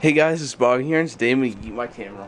Hey guys, it's Bobby here, and today I'm gonna eat my camera.